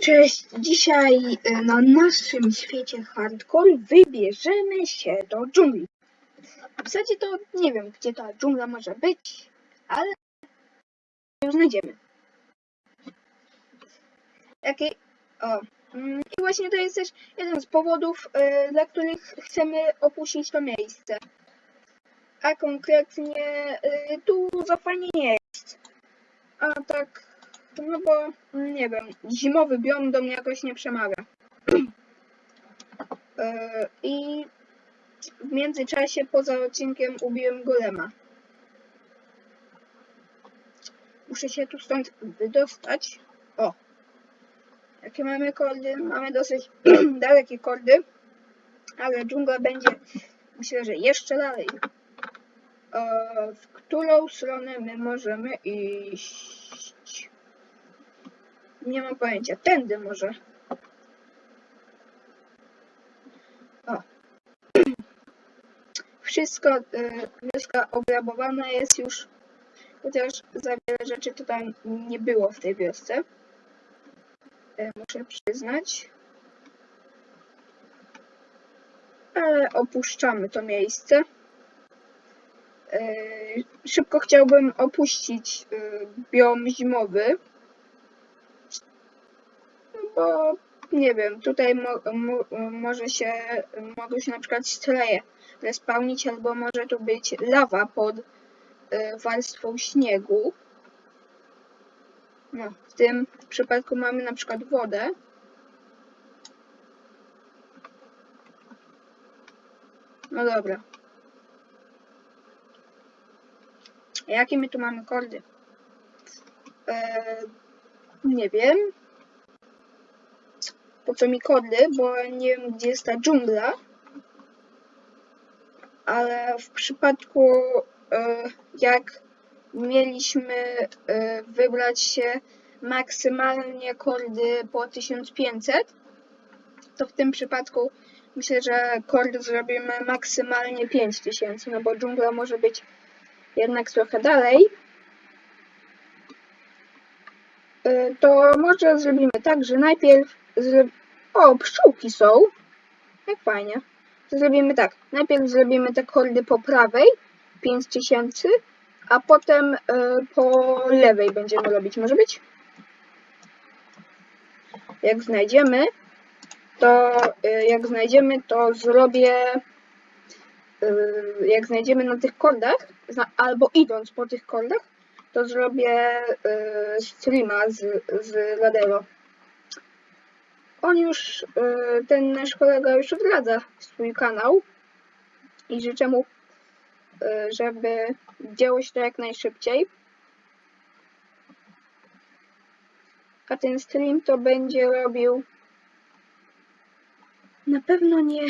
Cześć, dzisiaj e, na naszym świecie hardcore wybierzemy się do dżungli. W zasadzie to nie wiem, gdzie ta dżungla może być, ale ją znajdziemy. Jakie... O. mm, I właśnie to jest też jeden z powodów, e, dla których chcemy opuścić to miejsce. A konkretnie e, tu za fajnie nie jest. A tak no bo, nie wiem, zimowy biom do mnie jakoś nie przemawia. Yy, I w międzyczasie, poza odcinkiem, ubiłem golema. Muszę się tu stąd wydostać. O! Jakie mamy kordy? Mamy dosyć dalekie kordy, ale dżungla będzie, myślę, że jeszcze dalej. Yy, w którą stronę my możemy iść? Nie mam pojęcia. Tędy może. O. Wszystko, y, wioska obrabowana jest już, chociaż za wiele rzeczy tutaj nie było w tej wiosce. Y, muszę przyznać. Ale opuszczamy to miejsce. Y, szybko chciałbym opuścić y, biom zimowy bo nie wiem, tutaj mo, mo, może się, mogą się na przykład streje respawnić, albo może tu być lawa pod y, warstwą śniegu. No, w tym przypadku mamy na przykład wodę. No dobra. Jakie my tu mamy kordy? Eee, nie wiem po co mi kody, bo nie wiem gdzie jest ta dżungla. Ale w przypadku e, jak mieliśmy e, wybrać się maksymalnie kordy po 1500, to w tym przypadku myślę, że kordy zrobimy maksymalnie 5000, no bo dżungla może być jednak trochę dalej. E, to może zrobimy tak, że najpierw o, pszczółki są. Jak fajnie. To zrobimy tak. Najpierw zrobimy te kordy po prawej, 5000, a potem y, po lewej będziemy robić. Może być? Jak znajdziemy, to y, jak znajdziemy, to zrobię y, jak znajdziemy na tych kordach, albo idąc po tych kordach, to zrobię streama z, z Ladero on już, e, ten nasz kolega już odradza swój kanał i życzę mu, e, żeby działo się to jak najszybciej. A ten stream to będzie robił na pewno nie e,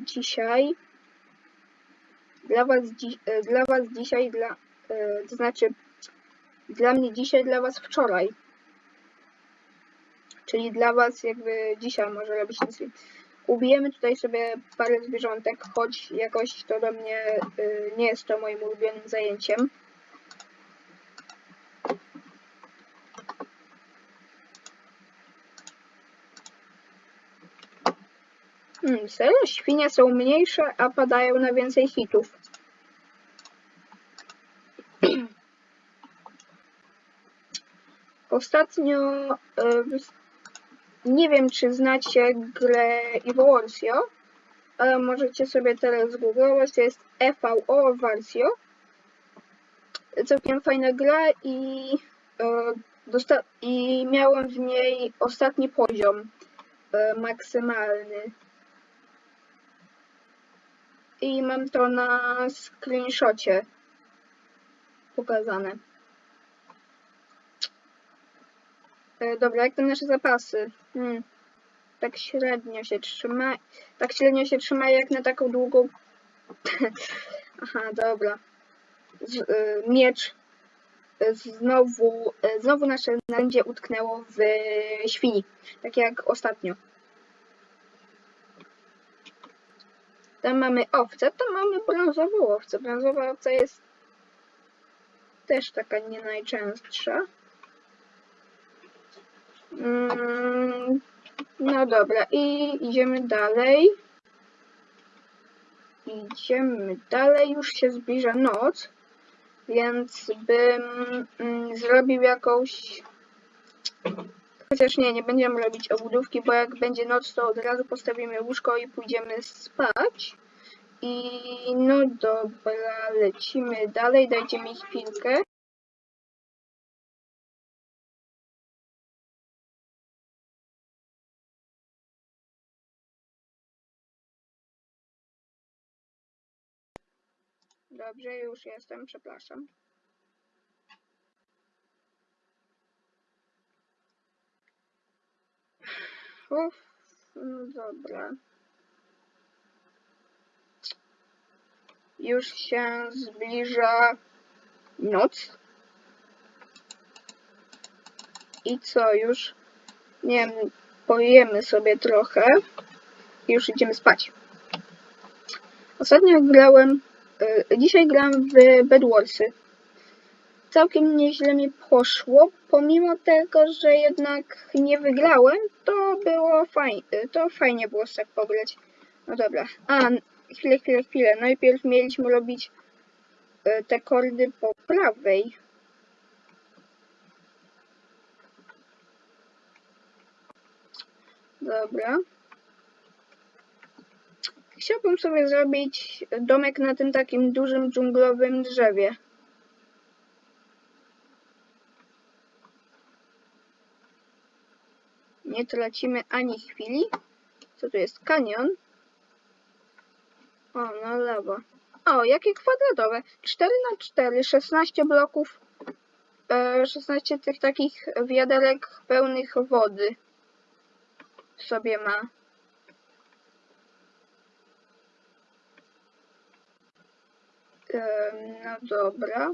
dzisiaj. Dla was, dla was dzisiaj, dla, to znaczy dla mnie dzisiaj, dla was wczoraj. Czyli dla Was jakby dzisiaj może robić ten stream. Ubijemy tutaj sobie parę zwierzątek, choć jakoś to do mnie y, nie jest to moim ulubionym zajęciem. Hmm, serio? Świnie są mniejsze, a padają na więcej hitów. Ostatnio y, nie wiem, czy znacie grę Evolucio, ale możecie sobie teraz googlować. To jest EVO Versio. Całkiem fajna gra i, e, i miałem w niej ostatni poziom e, maksymalny. I mam to na screenshocie pokazane. E, dobra, jak to nasze zapasy? Hmm. Tak średnio się trzyma. Tak średnio się trzyma jak na taką długą... Aha, dobra. Z, y, miecz. E, znowu, znowu nasze narzędzie utknęło w świni. Tak jak ostatnio. Tam mamy owcę, tam mamy brązową owcę. Brązowa owca jest też taka nie najczęstsza. Mm, No dobra, i idziemy dalej. Idziemy dalej, już się zbliża noc, więc bym mm, zrobił jakąś... Chociaż nie, nie będziemy robić obudówki, bo jak będzie noc, to od razu postawimy łóżko i pójdziemy spać. I no dobra, lecimy dalej, dajcie mi chwilkę. Dobrze, już jestem, przepraszam. Uff, no dobra. Już się zbliża noc. I co, już, nie wiem, pojemy sobie trochę już idziemy spać. Ostatnio grałem, dzisiaj grałem w Bedwarsy. Całkiem nieźle mi poszło, pomimo tego, że jednak nie wygrałem, to było fajnie, to fajnie było tak pograć. No dobra, a chwilę, chwilę, chwilę. Najpierw mieliśmy robić y, te kordy po prawej. Dobra. Chciałbym sobie zrobić domek na tym takim dużym dżunglowym drzewie. Nie tracimy ani chwili. Co tu jest? Kanion. O, no lewo. O, jakie kwadratowe. 4 na 4 16 bloków. E, 16 tych takich wiaderek pełnych wody sobie ma. No dobra.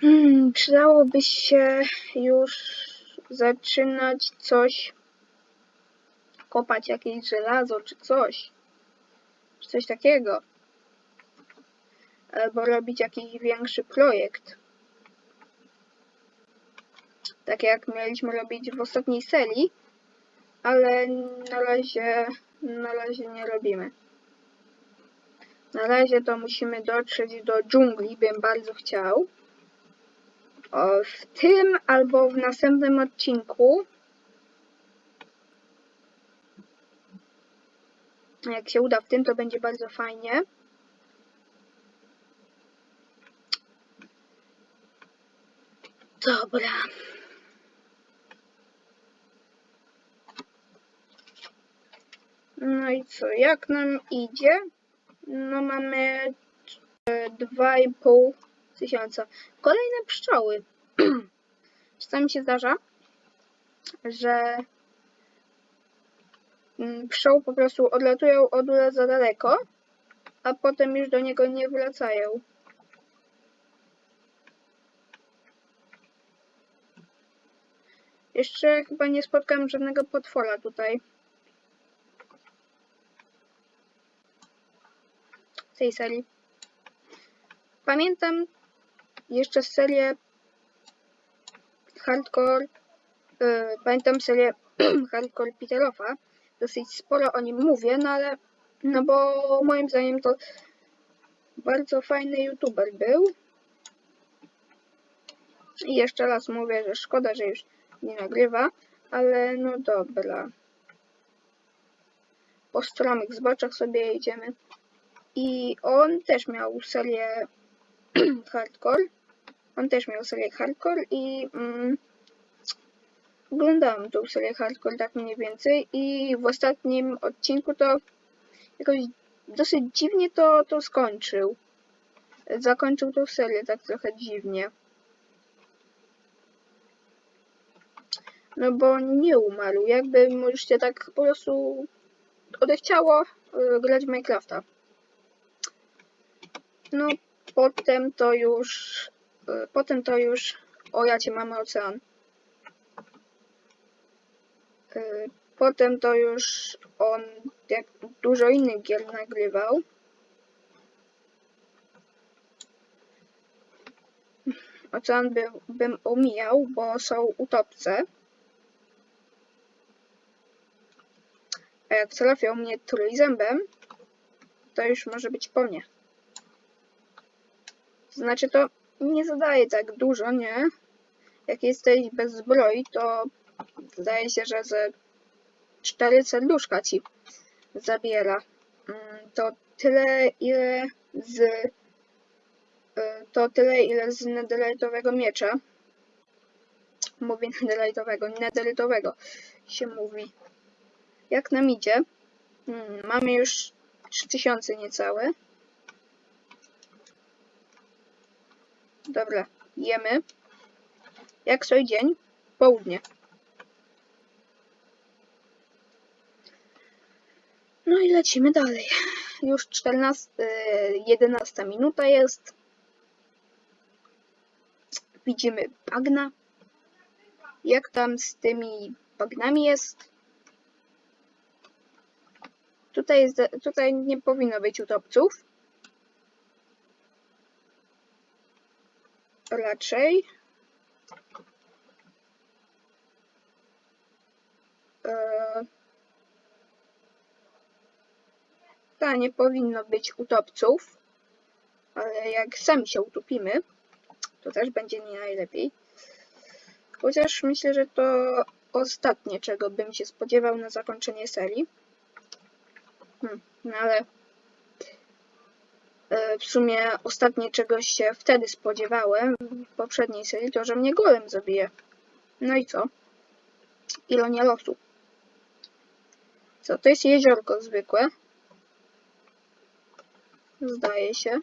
Hmm, przydałoby się już zaczynać coś, kopać jakieś żelazo czy coś. Czy coś takiego. Albo robić jakiś większy projekt. Tak jak mieliśmy robić w ostatniej serii, ale na razie, na razie nie robimy. Na razie to musimy dotrzeć do dżungli, bym bardzo chciał. O, w tym albo w następnym odcinku. Jak się uda w tym, to będzie bardzo fajnie. Dobra. No i co, jak nam idzie? No mamy e, 2,5 tysiąca. Kolejne pszczoły. Czasami się zdarza, że mm, pszczoły po prostu odlatują od ula za daleko, a potem już do niego nie wracają. Jeszcze chyba nie spotkałem żadnego potwora tutaj. Tej serii. Pamiętam jeszcze serię Hardcore. Yy, pamiętam serię Hardcore Peterofa. Dosyć sporo o nim mówię, no ale no bo moim zdaniem to bardzo fajny youtuber był. I jeszcze raz mówię, że szkoda, że już nie nagrywa, ale no dobra. Po stromych zboczach sobie jedziemy. I on też miał serię hardcore. On też miał serię hardcore i mm, oglądałam tą serię hardcore tak mniej więcej i w ostatnim odcinku to jakoś dosyć dziwnie to, to skończył. Zakończył tą serię tak trochę dziwnie. No bo nie umarł, jakby się tak po prostu odechciało y, grać w Minecrafta. No potem to już, y, potem to już, o ja cię mamy ocean. Y, Potem to już on jak dużo innych gier nagrywał. ocean by, bym omijał, bo są utopce. A jak trafią mnie trójzębem, to już może być po mnie. Znaczy to nie zadaje tak dużo, nie? Jak jesteś bez zbroi, to zdaje się, że ze cztery serduszka ci zabiera. Mm, To tyle, ile z... y, To tyle, ile z netherite'owego miecza. Mówię netherite'owego, netherite'owego się mówi. Jak nam idzie? Mm, Mamy już 3000 niecałe. Dobra, jemy. Jak sobie dzień? Południe. No i lecimy dalej. Już 14, y, 11 minuta jest. Widzimy bagna. Jak tam z tymi bagnami jest? Tutaj, jest, tutaj nie powinno być utopców. Raczej. Eee, Ta nie powinno być utopców, ale jak sami się utopimy, to też będzie nie najlepiej. Chociaż myślę, że to ostatnie, czego bym się spodziewał na zakończenie serii. Hmm, no ale e, w sumie ostatnie czegoś się wtedy spodziewałem w poprzedniej serii, to że mnie golem zabije. No i co? Ironia losu. Co, to jest jeziorko zwykłe. Zdaje się.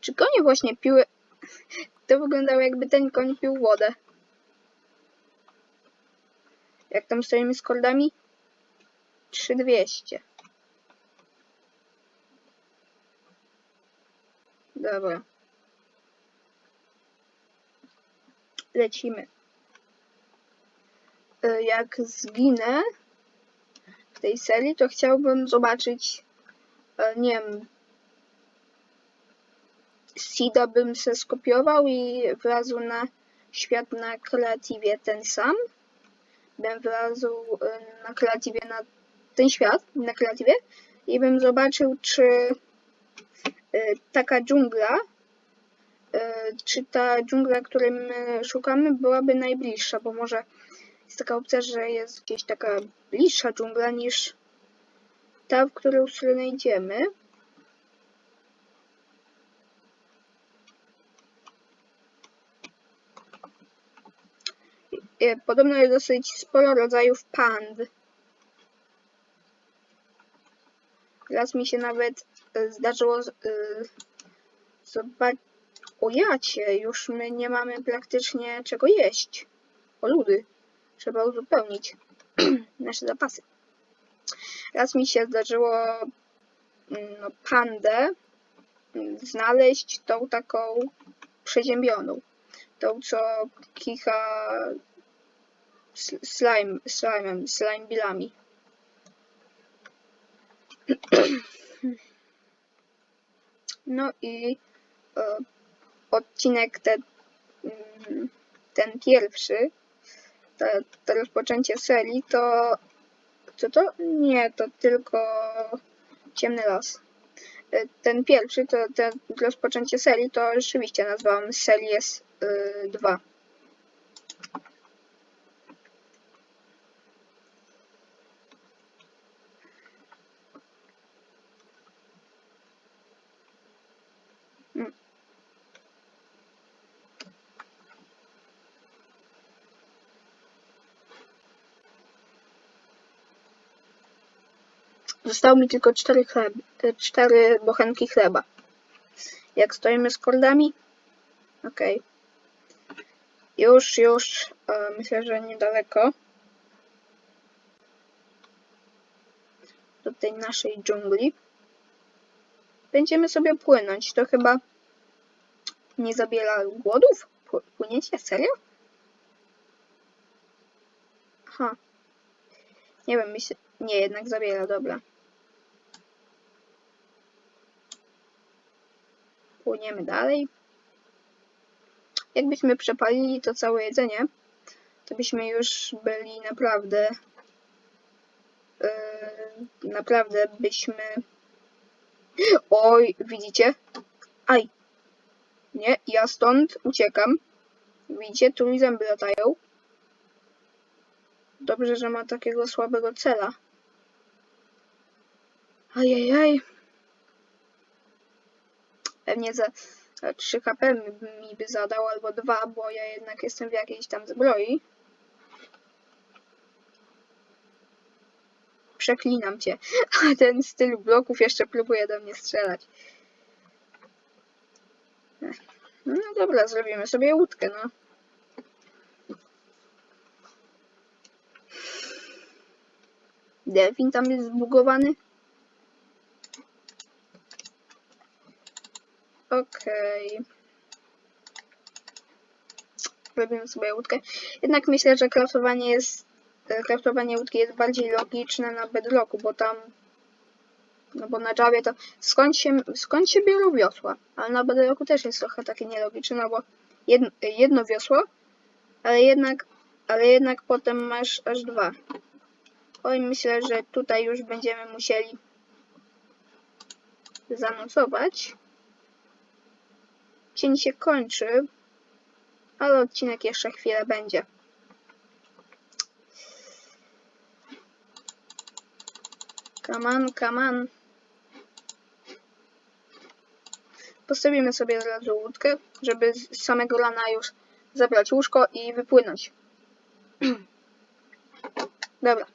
Czy konie właśnie piły... To wyglądało jakby ten koń pił wodę. Jak tam stoimy z kordami? 3200. Dobra. Lecimy. Y, Jak zginę w tej serii, to chciałbym zobaczyć, e, nie wiem, Seeda bym se skopiował i wlazł na świat na kreatywie ten sam. Bym wlazł y, na kreatywie na ten świat, na kreatywie i bym zobaczył, czy taka dżungla, y, czy ta dżungla, której my szukamy, byłaby najbliższa, bo może jest taka opcja, że jest gdzieś taka bliższa dżungla niż ta, w którą stronę idziemy. Y, Podobno jest dosyć sporo rodzajów pand. Raz mi się nawet y, zdarzyło y, zobaczyć. O jacie, już my nie mamy praktycznie czego jeść. O ludy. Trzeba uzupełnić nasze zapasy. Raz mi się zdarzyło mm, no, pandę mm, znaleźć tą taką przeziębioną. Tą, co kicha sl- slime, slime'em, slime billami. No i e, odcinek ten, mm, ten pierwszy, to, to rozpoczęcie serii, to co to? Nie, to tylko ciemny las. E, Ten pierwszy, to, to rozpoczęcie serii, to rzeczywiście nazwałam Series y, 2. Zostało mi tylko cztery, chleb, e, cztery bochenki chleba. Jak stoimy z kordami? Okej. Już, już. Myślę, że niedaleko. Do tej naszej dżungli. Będziemy sobie płynąć. To chyba nie zabiera głodów? Pł- Płyniecie? Serio? Aha. Nie wiem, myślę... Nie, jednak zabiera, dobra. Płyniemy dalej. jakbyśmy przepalili to całe jedzenie, to byśmy już byli naprawdę, yy, naprawdę byśmy, oj, widzicie? Aj, nie, ja stąd uciekam. Widzicie, tu mi zęby latają. Dobrze, że ma takiego słabego cela. Ajajaj. Pewnie za, za 3 HP mi, by zadał, albo 2, bo ja jednak jestem w jakiejś tam zbroi. Przeklinam cię. A ten styl bloków jeszcze próbuje do mnie strzelać. No dobra, zrobimy sobie łódkę, no. Delfin tam jest zbugowany. Okej. Robimy sobie łódkę. Jednak myślę, że kraftowanie jest kraftowanie łódki jest bardziej logiczne na bedrocku, bo tam no bo na Javie to skąd się, skąd się biorą wiosła? Ale na bedrocku też jest trochę takie nielogiczne, no bo jedno, jedno wiosło, ale jednak, ale jednak potem masz aż dwa. Oj, myślę, że tutaj już będziemy musieli zanocować. Dzień się kończy, ale odcinek jeszcze chwilę będzie. Come on. Postawimy sobie od razu łódkę, żeby z samego rana już zabrać łóżko i wypłynąć. Dobra.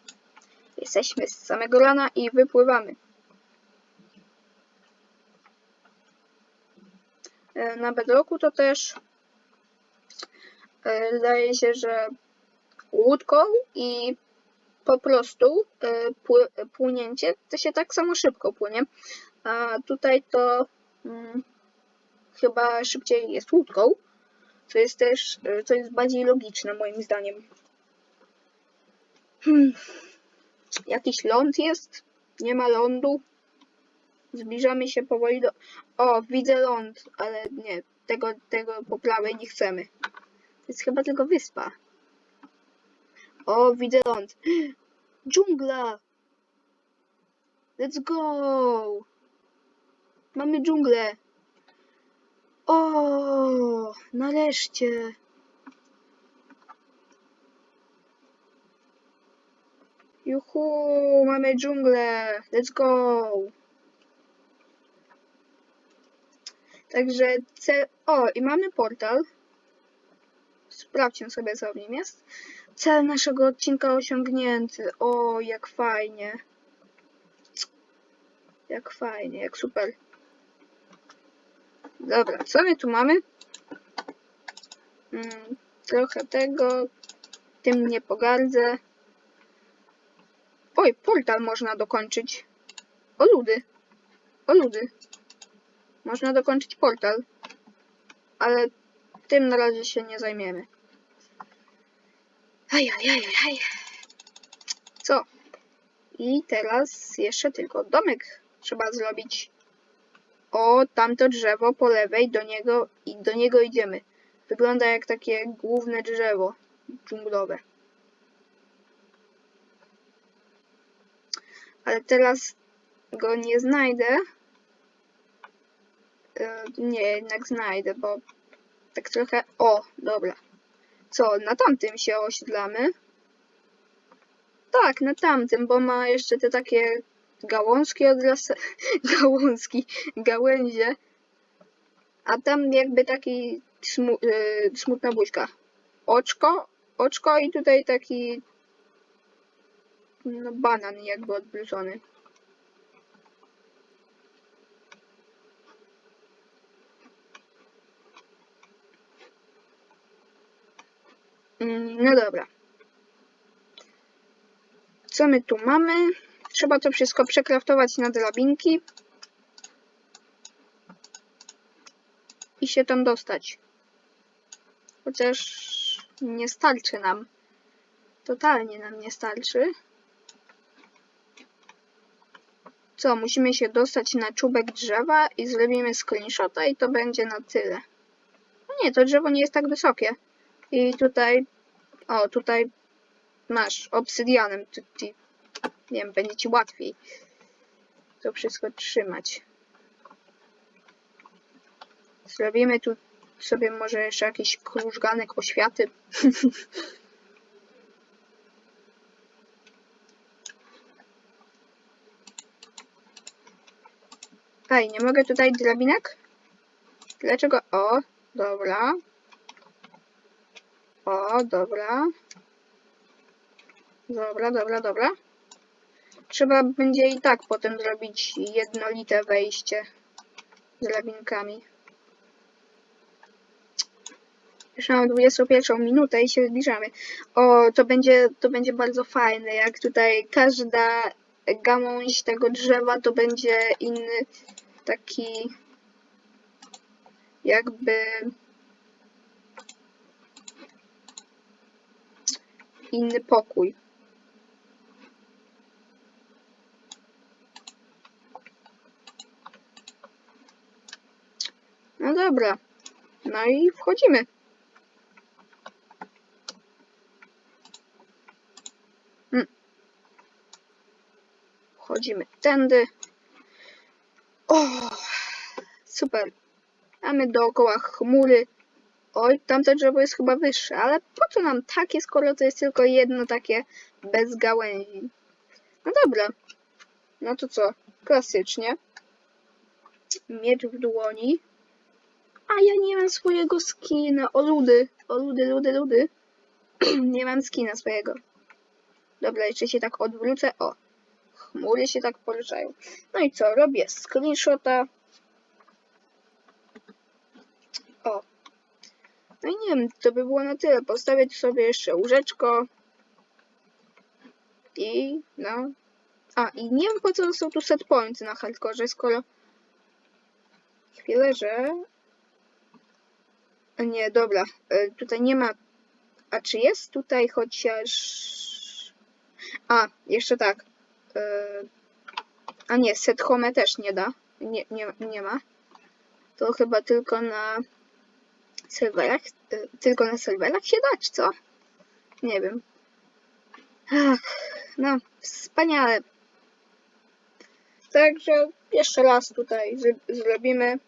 Jesteśmy z samego rana i wypływamy. Na bedrocku to też e, zdaje się, że łódką i po prostu e, pły- płynięcie to się tak samo szybko płynie. A tutaj to mm, chyba szybciej jest łódką, co jest też, e, co jest bardziej logiczne moim zdaniem. Hmm. Jakiś ląd jest? Nie ma lądu? Zbliżamy się powoli do... O, widzę ląd, ale nie, tego, tego po prawej nie chcemy. To jest chyba tylko wyspa. O, widzę ląd. Dżungla! Let's go! Mamy dżunglę. O, nareszcie. Juhu, mamy dżunglę. Let's go. Także cel... O, i mamy portal. Sprawdźmy sobie, co w nim jest. Cel naszego odcinka osiągnięty. O, jak fajnie. Jak fajnie, jak super. Dobra, co my tu mamy? Mm, trochę tego. Tym nie pogardzę. Oj, portal można dokończyć. O ludy. O ludy. Można dokończyć portal. Ale tym na razie się nie zajmiemy. Ajajajaj. Co? I teraz jeszcze tylko domek trzeba zrobić. O, tamto drzewo po lewej, do niego i do niego idziemy. Wygląda jak takie główne drzewo dżunglowe. Ale teraz go nie znajdę. E, Nie, jednak znajdę, bo tak trochę... O, dobra. Co, na tamtym się osiedlamy? Tak, na tamtym, bo ma jeszcze te takie gałązki odrasta... gałązki, gałęzie. A tam jakby taki smu... y, smutna buźka. Oczko, oczko i tutaj taki no banan jakby odblużony. No dobra. Co my tu mamy? Trzeba to wszystko przekraftować na drabinki. I się tam dostać. Chociaż nie starczy nam. Totalnie nam nie starczy. Co, musimy się dostać na czubek drzewa i zrobimy screenshota i to będzie na tyle. No nie, to drzewo nie jest tak wysokie. I tutaj, o, tutaj masz obsydianem. Tu, tu, nie wiem, będzie ci łatwiej to wszystko trzymać. Zrobimy tu sobie może jeszcze jakiś krużganek oświaty. Ej, nie mogę tutaj drabinek? Dlaczego? O, dobra. O, dobra. Dobra, dobra, dobra. Trzeba będzie i tak potem zrobić jednolite wejście z drabinkami. Już mam 21 minutę i się zbliżamy. O, to będzie, to będzie bardzo fajne, jak tutaj każda gałąź tego drzewa to będzie inny taki jakby inny pokój. No dobra. No i wchodzimy. Hmm. Wchodzimy tędy. O, super. Mamy dookoła chmury. Oj, tamte drzewo jest chyba wyższe, ale po co nam takie, skoro to jest tylko jedno takie bez gałęzi? No dobra. No to co? Klasycznie. Miecz w dłoni. A ja nie mam swojego skina. O ludy, o ludy, ludy, ludy. nie mam skina swojego. Dobra, jeszcze się tak odwrócę. O, chmury się tak poruszają. No i co? Robię screenshota. No i nie wiem, to by było na tyle. Postawię tu sobie jeszcze łóżeczko. I no. A, i nie wiem po co są tu set points na hardcore, skoro... Chwilę, że... Nie, dobra. e, Tutaj nie ma... A czy jest tutaj chociaż... A, jeszcze tak. e, A nie, set home też nie da. Nie, nie, nie ma. To chyba tylko na serwerach. Tylko na serwerach się da, czy co? Nie wiem. Ach, no, wspaniale. Także jeszcze raz tutaj zr- zrobimy.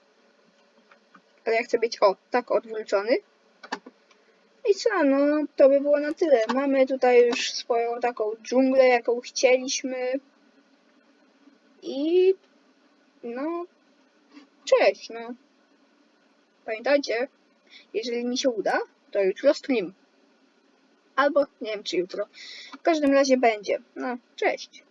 Ale ja chcę być, o, tak odwrócony. I co, no to by było na tyle. Mamy tutaj już swoją taką dżunglę, jaką chcieliśmy. I no, cześć, no. Pamiętajcie, jeżeli mi się uda, to jutro stream. Albo nie wiem czy jutro. W każdym razie będzie. No, cześć.